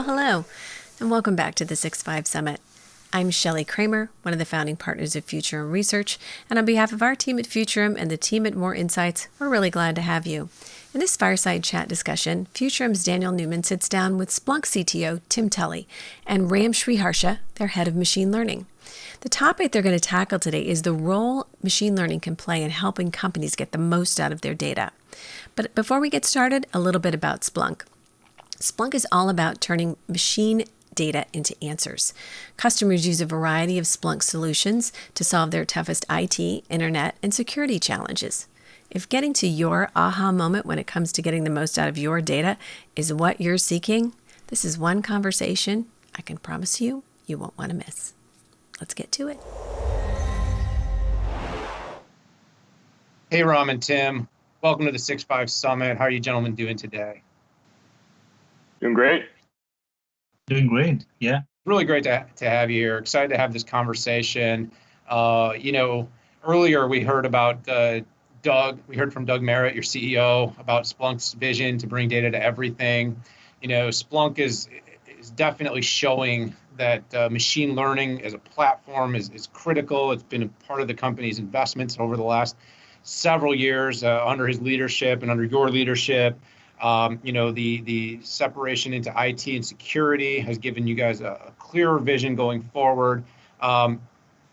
Well, hello, and welcome back to the Six Five Summit. I'm Shelly Kramer, one of the founding partners of Futurum Research, and on behalf of our team at Futurum and the team at Moor Insights, we're really glad to have you. In this fireside chat discussion, Futurum's Daniel Newman sits down with Splunk CTO Tim Tully and Ram Sriharsha, their head of machine learning. The topic they're going to tackle today is the role machine learning can play in helping companies get the most out of their data. But before we get started, a little bit about Splunk. Splunk is all about turning machine data into answers. Customers use a variety of Splunk solutions to solve their toughest IT, internet, and security challenges. If getting to your aha moment when it comes to getting the most out of your data is what you're seeking, this is one conversation I can promise you you won't want to miss. Let's get to it. Hey, Ram and Tim. Welcome to the Six Five Summit. How are you gentlemen doing today? Doing great. Doing great, yeah. Really great to, to have you here. Excited to have this conversation. Uh, you know, earlier we heard about uh, Doug, we heard from Doug Merritt, your CEO, about Splunk's vision to bring data to everything. You know, Splunk is, is definitely showing that uh, machine learning as a platform is, is critical. It's been a part of the company's investments over the last several years uh, under his leadership and under your leadership. Um, you know, the the separation into IT and security has given you guys a, a clearer vision going forward. Um,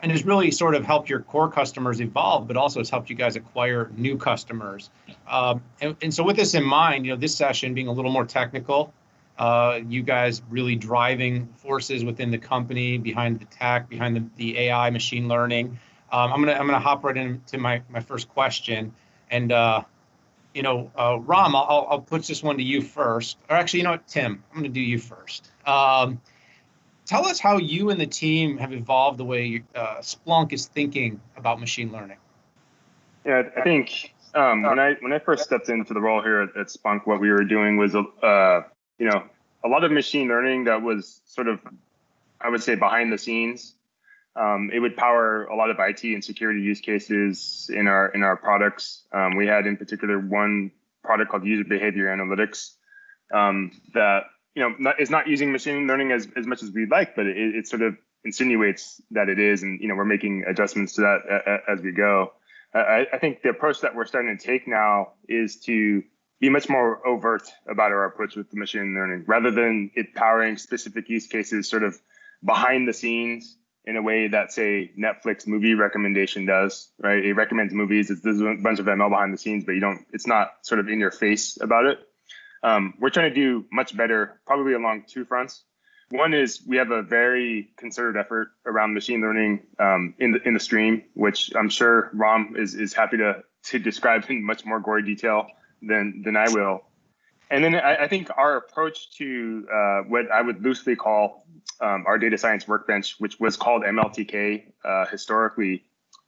and has really sort of helped your core customers evolve, but also has helped you guys acquire new customers. Um, and, and, so with this in mind, you know, this session being a little more technical, uh, you guys really driving forces within the company, behind the tech, behind the, the AI, machine learning. Um, I'm gonna I'm gonna hop right into my my first question, and uh, you know, uh, Ram, I'll I'll put this one to you first, or actually, you know what, Tim, I'm gonna do you first. Um, tell us how you and the team have evolved the way uh, Splunk is thinking about machine learning. Yeah, I think um, when I when I first stepped into the role here at, at Splunk, what we were doing was uh, you know, a lot of machine learning that was sort of, I would say, behind the scenes. Um, it would power a lot of IT and security use cases in our in our products. Um, we had in particular one product called User Behavior Analytics um, that you know not, is not using machine learning as, as much as we'd like, but it, it sort of insinuates that it is, and you know we're making adjustments to that as we go. I, I think the approach that we're starting to take now is to be much more overt about our approach with the machine learning rather than it powering specific use cases sort of behind the scenes in a way that say Netflix movie recommendation does, right? It recommends movies. It's, there's a bunch of ML behind the scenes, but you don't, it's not sort of in your face about it. Um, we're trying to do much better, probably along two fronts. One is we have a very concerted effort around machine learning um, in the in the stream, which I'm sure Ram is is happy to to describe in much more gory detail than than I will. And then I, I think our approach to uh, what I would loosely call um, our data science workbench, which was called MLTK uh, historically,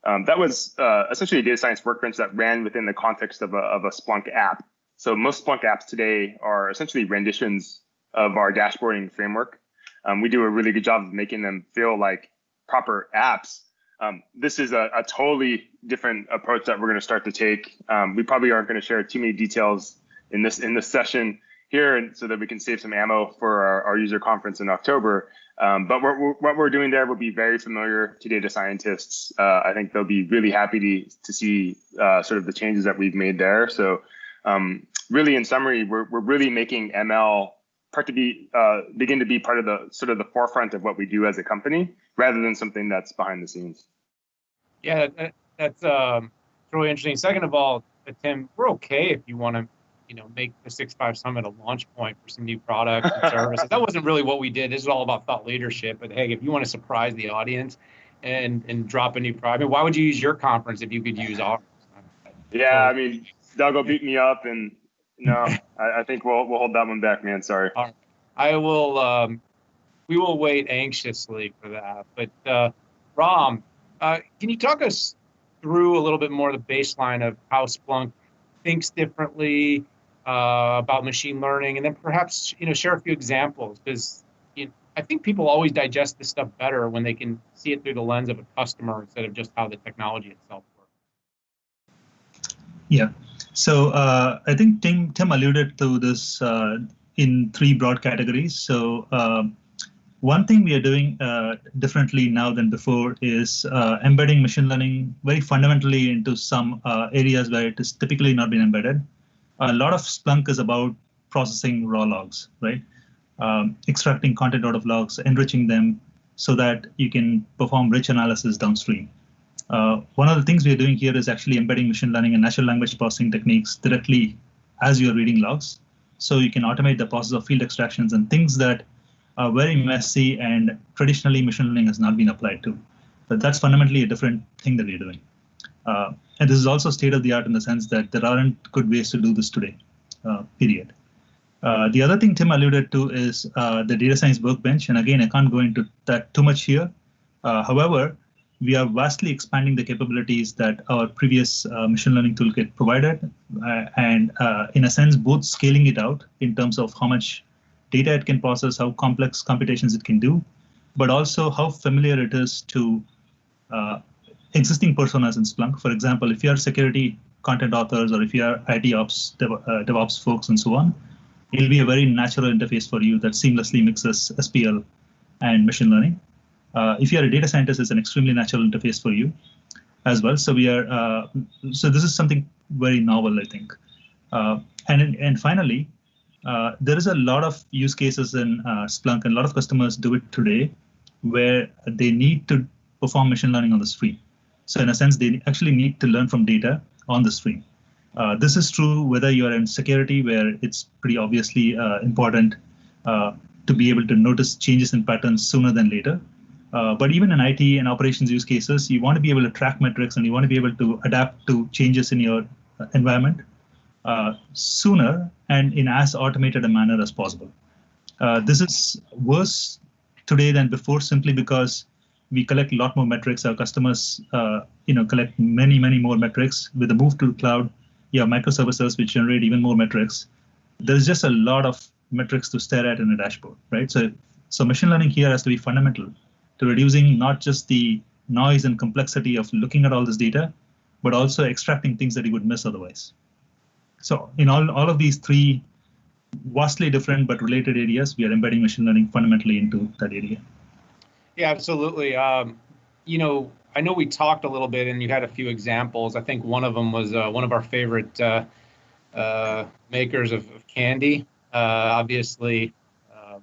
um, that was uh, essentially a data science workbench that ran within the context of a, of a Splunk app. So most Splunk apps today are essentially renditions of our dashboarding framework. Um, we do a really good job of making them feel like proper apps, um, this is a, a, totally different approach that we're going to start to take. Um, we probably aren't going to share too many details in this in this session here, and so that we can save some ammo for our, our user conference in October. Um, but we're, what we're doing there will be very familiar to data scientists. Uh, I think they'll be really happy to to see uh, sort of the changes that we've made there. So, um, really, in summary, we're we're really making ML part to be uh, begin to be part of the sort of the forefront of what we do as a company rather than something that's behind the scenes. Yeah, that, that's um, really interesting. Second of all, Tim, we're okay if you want to, you know, make the six five summit a launch point for some new products and services. that wasn't really what we did. This is all about thought leadership. But hey, if you want to surprise the audience and and drop a new product, I mean, why would you use your conference if you could use ours? Yeah, I mean, Doug will beat me up, and no, I, I, think we'll we'll hold that one back, man. Sorry. All right. I will. Um, we will wait anxiously for that. But uh, Ram, uh, can you talk us through a little bit more the baseline of how Splunk thinks differently uh, about machine learning, and then perhaps you know share a few examples because you know, I think people always digest this stuff better when they can see it through the lens of a customer instead of just how the technology itself works. Yeah. So uh, I think Tim Tim alluded to this uh, in three broad categories. So um, one thing we are doing uh, differently now than before is uh, embedding machine learning very fundamentally into some uh, areas where it has typically not been embedded. A lot of Splunk is about processing raw logs, right? Um, extracting content out of logs, enriching them so that you can perform rich analysis downstream. Uh, one of the things we are doing here is actually embedding machine learning and natural language processing techniques directly as you're reading logs. So you can automate the process of field extractions and things that are very messy and traditionally machine learning has not been applied to. But that's fundamentally a different thing that we're doing. Uh, and this is also state of the art in the sense that there aren't good ways to do this today, uh, period. Uh, the other thing Tim alluded to is uh, the data science workbench. And again, I can't go into that too much here. Uh, however, we are vastly expanding the capabilities that our previous uh, machine learning toolkit provided, and in a sense, both scaling it out in terms of how much data it can process, how complex computations it can do, but also how familiar it is to uh, existing personas in Splunk. For example, if you are security content authors or if you are IT ops, Dev, uh, DevOps folks, and so on, it'll be a very natural interface for you that seamlessly mixes SPL and machine learning. Uh, if you are a data scientist, it's an extremely natural interface for you as well. So we are uh, so this is something very novel, I think. Uh, and and finally, uh, there is a lot of use cases in uh, Splunk, and a lot of customers do it today, where they need to perform machine learning on the stream. So in a sense, they actually need to learn from data on the stream. Uh, this is true whether you are in security, where it's pretty obviously uh, important uh, to be able to notice changes in patterns sooner than later. Uh, but even in IT and operations use cases, you want to be able to track metrics and you want to be able to adapt to changes in your environment uh, sooner and in as automated a manner as possible. Uh, this is worse today than before simply because we collect a lot more metrics. Our customers, uh, you know, collect many, many more metrics. With the move to the cloud, you have microservices which generate even more metrics. There's just a lot of metrics to stare at in a dashboard, right? So, so machine learning here has to be fundamental to reducing not just the noise and complexity of looking at all this data, but also extracting things that you would miss otherwise. So in all, all of these three vastly different but related areas, we are embedding machine learning fundamentally into that area. Yeah, absolutely. Um, you know, I know we talked a little bit and you had a few examples. I think one of them was uh, one of our favorite uh, uh, makers of, of candy. Uh, obviously, uh,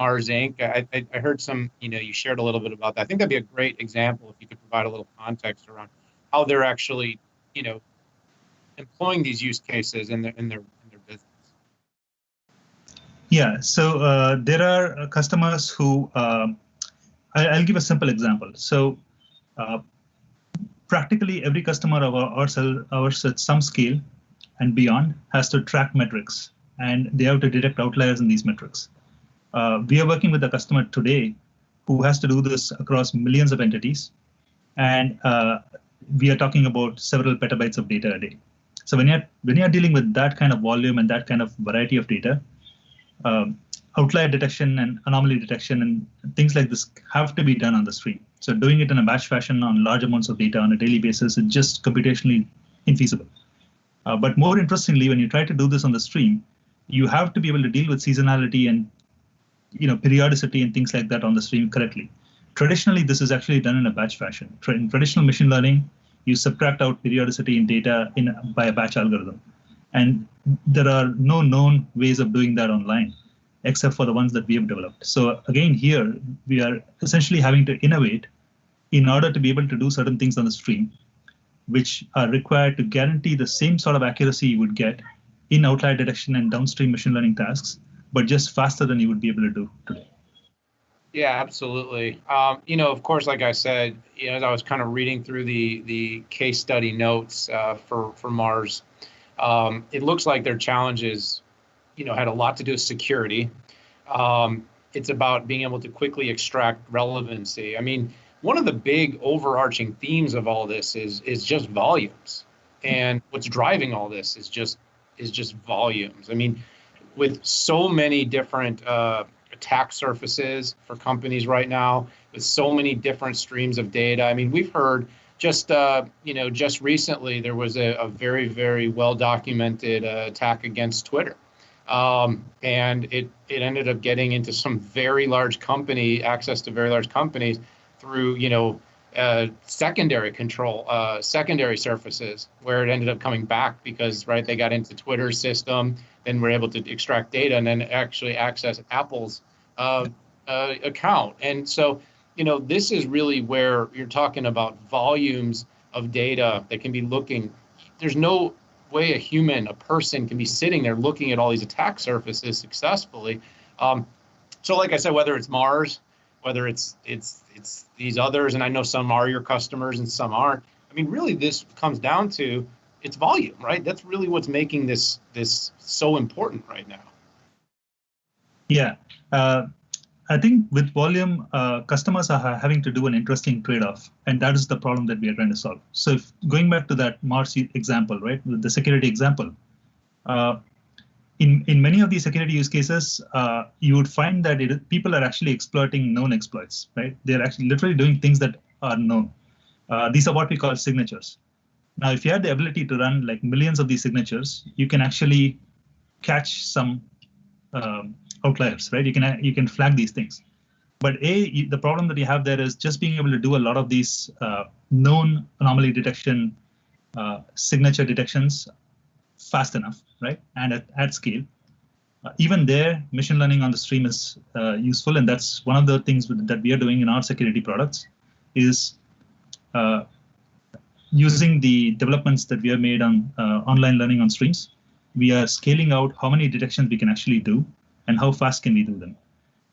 Mars Inc. I, I, I, heard some, you know, you shared a little bit about that. I think that'd be a great example if you could provide a little context around how they're actually, you know, employing these use cases in their in their in their business? Yeah, so uh, there are customers who uh, I, will give a simple example. So uh, practically every customer of ours, ours at some scale and beyond has to track metrics, and they have to detect outliers in these metrics. Uh, we are working with a customer today who has to do this across millions of entities, and uh, we are talking about several petabytes of data a day. So when you're when you're dealing with that kind of volume and that kind of variety of data, um, outlier detection and anomaly detection and things like this have to be done on the stream. So doing it in a batch fashion on large amounts of data on a daily basis is just computationally infeasible. Uh, but more interestingly, when you try to do this on the stream, you have to be able to deal with seasonality and you know periodicity and things like that on the stream correctly. Traditionally, this is actually done in a batch fashion. In traditional machine learning, you subtract out periodicity in data in by a batch algorithm. And there are no known ways of doing that online, except for the ones that we have developed. So again, here we are essentially having to innovate in order to be able to do certain things on the stream, which are required to guarantee the same sort of accuracy you would get in outlier detection and downstream machine learning tasks, but just faster than you would be able to do today. Yeah, absolutely. Um, you know, of course, like I said, you know, as I was kind of reading through the the case study notes uh, for for Mars, um, it looks like their challenges, you know, had a lot to do with security. Um, it's about being able to quickly extract relevancy. I mean, one of the big overarching themes of all this is is just volumes, and what's driving all this is just is just volumes. I mean, with so many different uh, attack surfaces for companies right now with so many different streams of data. I mean, we've heard just uh, you know just recently there was a, a very very well documented uh, attack against Twitter. Um, and it it ended up getting into some very large company access to very large companies through you know uh, secondary control, uh, secondary surfaces, where it ended up coming back because right they got into Twitter's system, then we're able to extract data and then actually access Apple's uh, uh account. And so you know this is really where you're talking about volumes of data that can be looking. There's no way a human, a person, can be sitting there looking at all these attack surfaces successfully. Um, so, like I said, whether it's Mars, whether it's it's it's these others, and I know some are your customers and some aren't. I mean, really, this comes down to it's volume, right? That's really what's making this this so important right now. Yeah, uh, I think with volume, uh, customers are having to do an interesting trade-off, and that is the problem that we are trying to solve. So if going back to that Mars example, right, the security example, uh, in, in many of these security use cases, uh, you would find that it, people are actually exploiting known exploits, right? They're actually literally doing things that are known. Uh, these are what we call signatures. Now, if you had the ability to run like millions of these signatures, you can actually catch some um, outliers, right? You can you can flag these things. But a the problem that you have there is just being able to do a lot of these uh, known anomaly detection, uh, signature detections fast enough, right? And at, at scale. Uh, even there, machine learning on the stream is uh, useful, and that's one of the things that we are doing in our security products, is uh, using the developments that we have made on uh, online learning on streams. We are scaling out how many detections we can actually do and how fast can we do them.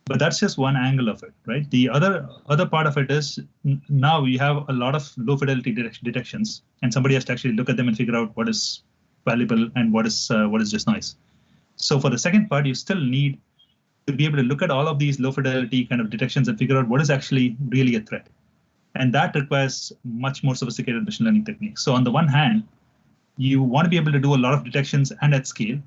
But that's just one angle of it right? The other other part of it is now we have a lot of low fidelity detections and somebody has to actually look at them and figure out what is valuable and what is uh, what is just noise so for the second part you still need to be able to look at all of these low fidelity kind of detections and figure out what is actually really a threat. And that requires much more sophisticated machine learning techniques. So on the one hand you want to be able to do a lot of detections and at scale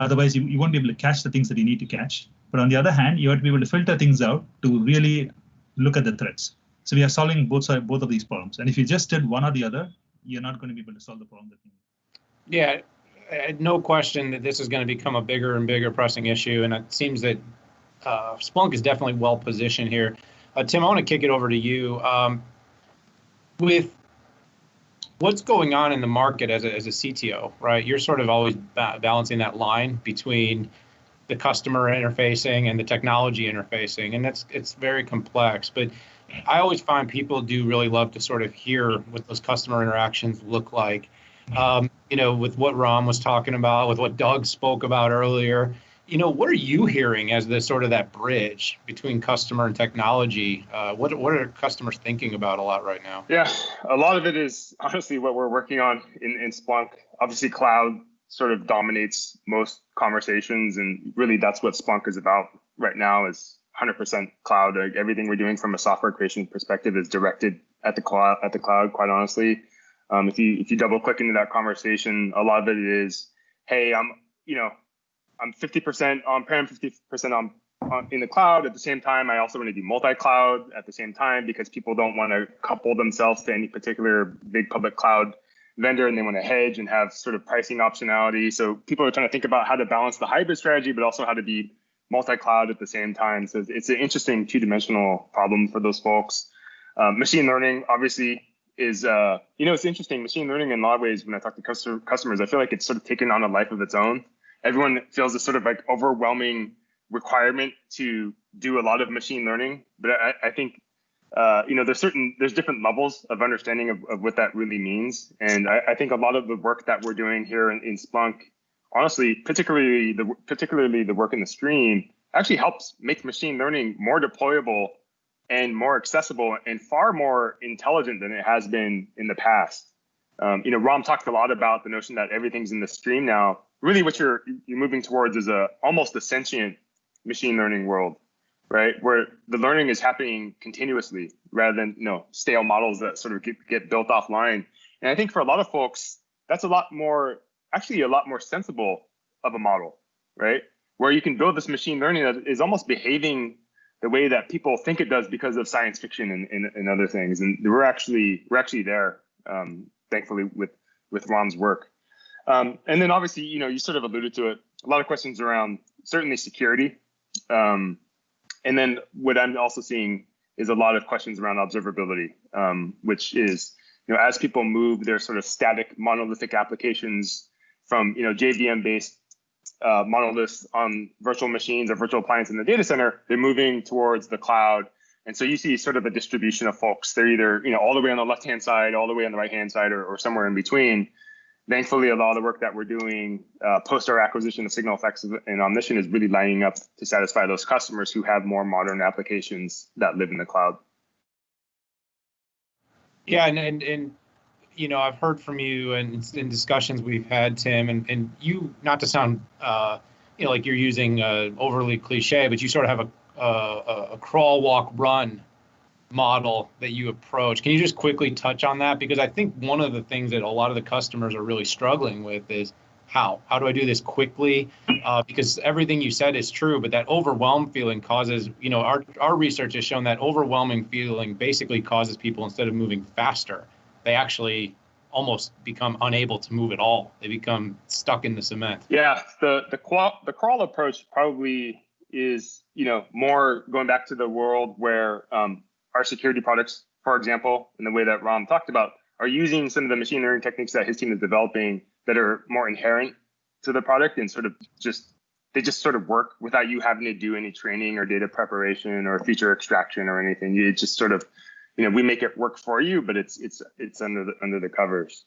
Otherwise, you, you won't be able to catch the things that you need to catch. But on the other hand, you have to be able to filter things out to really look at the threats. So we are solving both side, both of these problems. And if you just did one or the other, you're not going to be able to solve the problem that you need. Yeah, no question that this is going to become a bigger and bigger pressing issue. And it seems that uh, Splunk is definitely well positioned here. Uh, Tim, I want to kick it over to you. Um, with what's going on in the market as a, as a CTO, right? You're sort of always ba- balancing that line between the customer interfacing and the technology interfacing, and that's it's very complex. But I always find people do really love to sort of hear what those customer interactions look like. Um, you know, with what Ram was talking about, with what Doug spoke about earlier, you know, what are you hearing as the sort of that bridge between customer and technology? Uh, what what are customers thinking about a lot right now? Yeah, a lot of it is honestly what we're working on in, in Splunk. Obviously, cloud sort of dominates most conversations, and really that's what Splunk is about right now. Is 100% cloud. Like everything we're doing from a software creation perspective is directed at the cloud. At the cloud, quite honestly, um, if you if you double click into that conversation, a lot of it is, hey, I'm you know I'm 50% on-prem, 50% on, on in the cloud. At the same time, I also want to do multi-cloud at the same time because people don't want to couple themselves to any particular big public cloud vendor and they want to hedge and have sort of pricing optionality. So people are trying to think about how to balance the hybrid strategy, but also how to be multi-cloud at the same time. So it's an interesting two-dimensional problem for those folks. Um, machine learning, obviously, is uh, you know it's interesting. Machine learning in a lot of ways, when I talk to customer, customers, I feel like it's sort of taken on a life of its own everyone feels this sort of like overwhelming requirement to do a lot of machine learning. But I, I think uh, you know there's certain there's different levels of understanding of, of what that really means. And I, I, think a lot of the work that we're doing here in, in Splunk, honestly, particularly the particularly the work in the stream, actually helps make machine learning more deployable and more accessible and far more intelligent than it has been in the past. Um, you know, Ram talked a lot about the notion that everything's in the stream now really what you're you're moving towards is a almost a sentient machine learning world right? Where the learning is happening continuously rather than you know stale models that sort of get, get built offline. And i think for a lot of folks that's a lot more actually a lot more sensible of a model right? Where you can build this machine learning that is almost behaving the way that people think it does because of science fiction and, and, and other things. And we're actually we're actually there um, thankfully with with Ram's work um, and then obviously, you know, you sort of alluded to it. a lot of questions around certainly security. Um, and then what I'm also seeing is a lot of questions around observability, um, which is, you know, as people move their sort of static monolithic applications from, you know, JVM based uh, monoliths on virtual machines or virtual appliances in the data center, they're moving towards the cloud. And so you see sort of a distribution of folks. They're either, you know, all the way on the left-hand side, all the way on the right-hand side, or, or somewhere in between thankfully, a lot of the work that we're doing uh, post our acquisition of SignalFx and Omnition is really lining up to satisfy those customers who have more modern applications that live in the cloud. Yeah, and and, and you know, I've heard from you and in discussions we've had, Tim, and, and you, not to sound, uh, you know, like you're using uh, overly cliche, but you sort of have a, a, a crawl, walk, run model that you approach. Can you just quickly touch on that? Because I think one of the things that a lot of the customers are really struggling with is how? How do I do this quickly? Uh, because everything you said is true, but that overwhelm feeling causes, you know, our, our research has shown that overwhelming feeling basically causes people instead of moving faster, they actually almost become unable to move at all. They become stuck in the cement. Yeah, the the crawl the crawl approach probably is you know more going back to the world where um, our security products, for example, in the way that Ram talked about, are using some of the machine learning techniques that his team is developing that are more inherent to the product and sort of just they just sort of work without you having to do any training or data preparation or feature extraction or anything. You just sort of, you know, we make it work for you, but it's it's it's under the under the covers.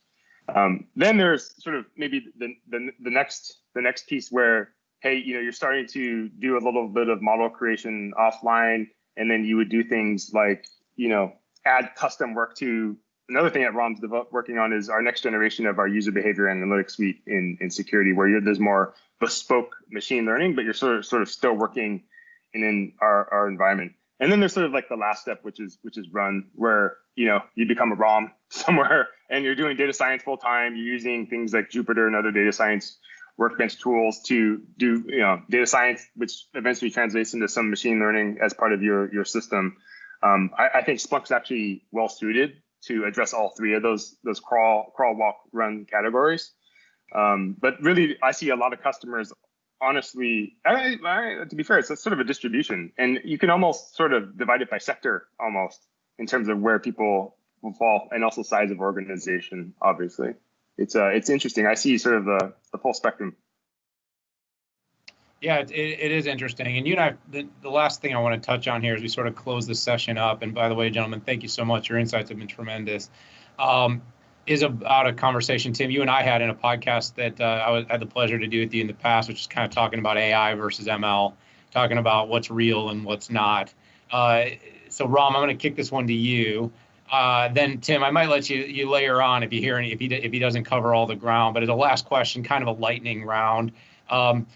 Um, then there's sort of maybe the, the the next the next piece where hey, you know, you're starting to do a little bit of model creation offline and then you would do things like you know add custom work to another thing that Ram's working on is our next generation of our user behavior analytics suite in, in security, where there's more bespoke machine learning, but you're sort of sort of still working in, in our, our environment. And then there's sort of like the last step, which is which is run, where you know you become a Ram somewhere and you're doing data science full time. You're using things like Jupyter and other data science workbench tools to do you know data science, which eventually translates into some machine learning as part of your your system. Um, I, I, think Splunk's actually well suited to address all three of those those crawl crawl walk run categories. Um, but really, I see a lot of customers. Honestly, I, I, to be fair, it's sort of a distribution, and you can almost sort of divide it by sector almost in terms of where people will fall, and also size of organization, obviously it's uh, it's interesting. I see sort of the, the full spectrum. Yeah, it, it is interesting. And you and I, the, the last thing I want to touch on here as we sort of close this session up, and by the way, gentlemen, thank you so much. Your insights have been tremendous. Um, is about a conversation, Tim, you and I had in a podcast that uh, I was, had the pleasure to do with you in the past, which is kind of talking about AI versus ML, talking about what's real and what's not. Uh, so, Ram, I'm going to kick this one to you. Uh, then Tim, I might let you you layer on if you hear any if he if he doesn't cover all the ground. But as a last question, kind of a lightning round, um,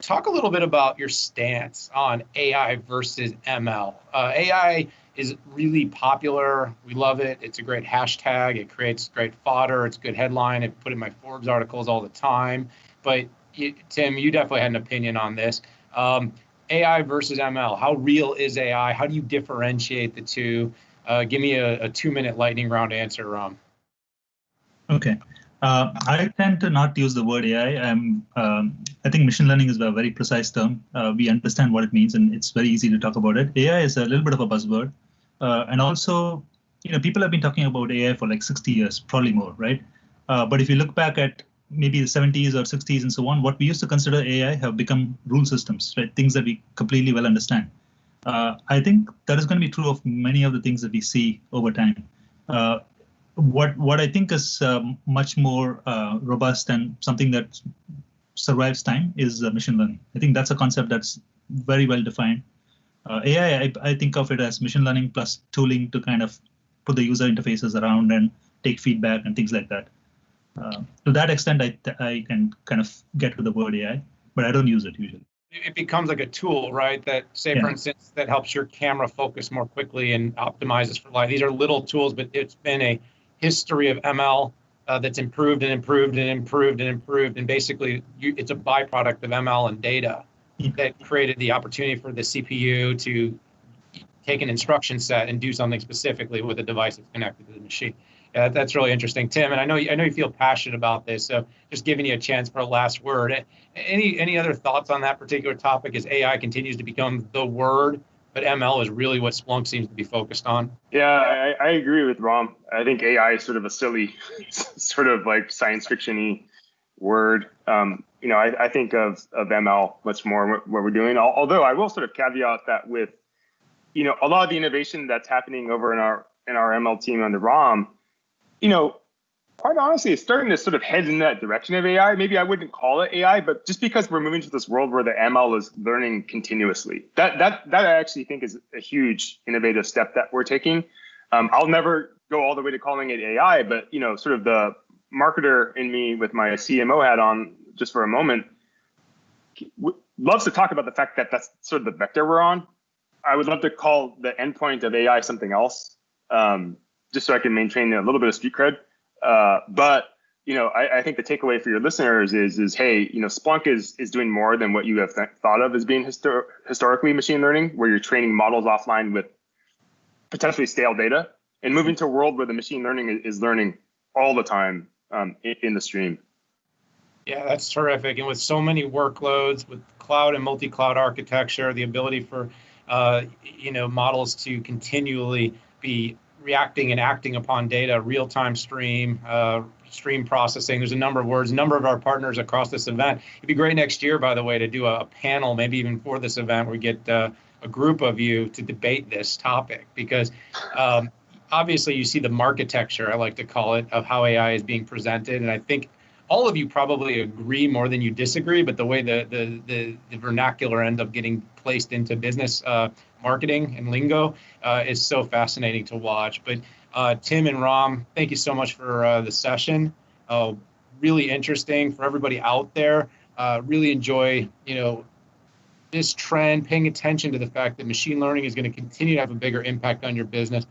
talk a little bit about your stance on AI versus ML. Uh, AI is really popular. We love it. It's a great hashtag. It creates great fodder. It's a good headline. I put in my Forbes articles all the time. But you, Tim, you definitely had an opinion on this. Um, AI versus ML. How real is AI? How do you differentiate the two? Uh, give me a, a, two minute lightning round answer, Ram. Okay. Uh, I tend to not use the word AI. I'm, um, I think machine learning is a very precise term. Uh, we understand what it means, and it's very easy to talk about it. AI is a little bit of a buzzword, uh, and also, you know, people have been talking about AI for like 60 years, probably more, right? Uh, but if you look back at maybe the 70s or 60s and so on, what we used to consider AI have become rule systems, right? Things that we completely well understand. Uh, I think that is going to be true of many of the things that we see over time. Uh, what what I think is um, much more uh, robust and something that survives time is uh, machine learning. I think that's a concept that's very well defined. Uh, AI, I, I, think of it as machine learning plus tooling to kind of put the user interfaces around and take feedback and things like that. To that extent, I, I can kind of get to the word AI, but I don't use it usually it becomes like a tool, right? That say, yeah. for instance, that helps your camera focus more quickly and optimizes for light. These are little tools, but it's been a history of ML uh, that's improved and improved and improved and improved, and basically, you, it's a byproduct of ML and data that created the opportunity for the CPU to take an instruction set and do something specifically with a device that's connected to the machine. Yeah, that's really interesting, Tim. And I know I know you feel passionate about this, so just giving you a chance for a last word. Any any other thoughts on that particular topic as AI continues to become the word, but ML is really what Splunk seems to be focused on? Yeah, I, I agree with Ram. I think AI is sort of a silly, sort of like science fictiony word. Um, you know, I, I, think of of ML much more what we're doing. Although I will sort of caveat that with, you know, a lot of the innovation that's happening over in our in our ML team under Ram you know, quite honestly, it's starting to sort of head in that direction of AI. Maybe I wouldn't call it AI, but just because we're moving to this world where the ML is learning continuously, that that that I actually think is a huge innovative step that we're taking. Um, I'll never go all the way to calling it AI, but you know, sort of the marketer in me with my CMO hat on, just for a moment, loves to talk about the fact that that's sort of the vector we're on. I would love to call the endpoint of AI something else. Um, just so I can maintain a little bit of street cred. Uh, but you know, I, I, think the takeaway for your listeners is is hey, you know, Splunk is is doing more than what you have th- thought of as being histor- historically machine learning, where you're training models offline with potentially stale data, and moving to a world where the machine learning is, learning all the time um, in, in the stream. Yeah, that's terrific. And with so many workloads, with cloud and multi-cloud architecture, the ability for uh, you know models to continually be reacting and acting upon data, real-time stream, uh, stream processing. There's a number of words, a number of our partners across this event. It'd be great next year, by the way, to do a, a panel, maybe even for this event, where we get uh, a group of you to debate this topic because um, obviously you see the architecture, I like to call it, of how AI is being presented. And I think all of you probably agree more than you disagree, but the way the the the, the vernacular ends up getting placed into business uh, marketing and lingo uh, is so fascinating to watch. But uh, Tim and Ram, thank you so much for uh, the session. Uh, really interesting for everybody out there. Uh, really enjoy you know this trend, paying attention to the fact that machine learning is going to continue to have a bigger impact on your business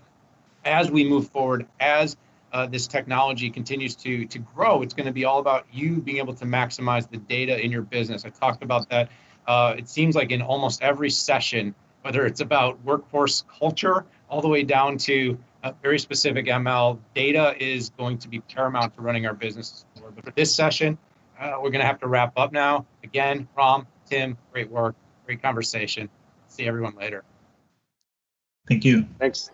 as we move forward as uh, this technology continues to to grow, it's going to be all about you being able to maximize the data in your business. I talked about that. Uh, it seems like in almost every session, whether it's about workforce culture all the way down to a very specific ML, data is going to be paramount to running our businesses forward. But for this session, uh, we're going to have to wrap up now. Again, Ram, Tim, great work, great conversation. See everyone later. Thank you. Thanks.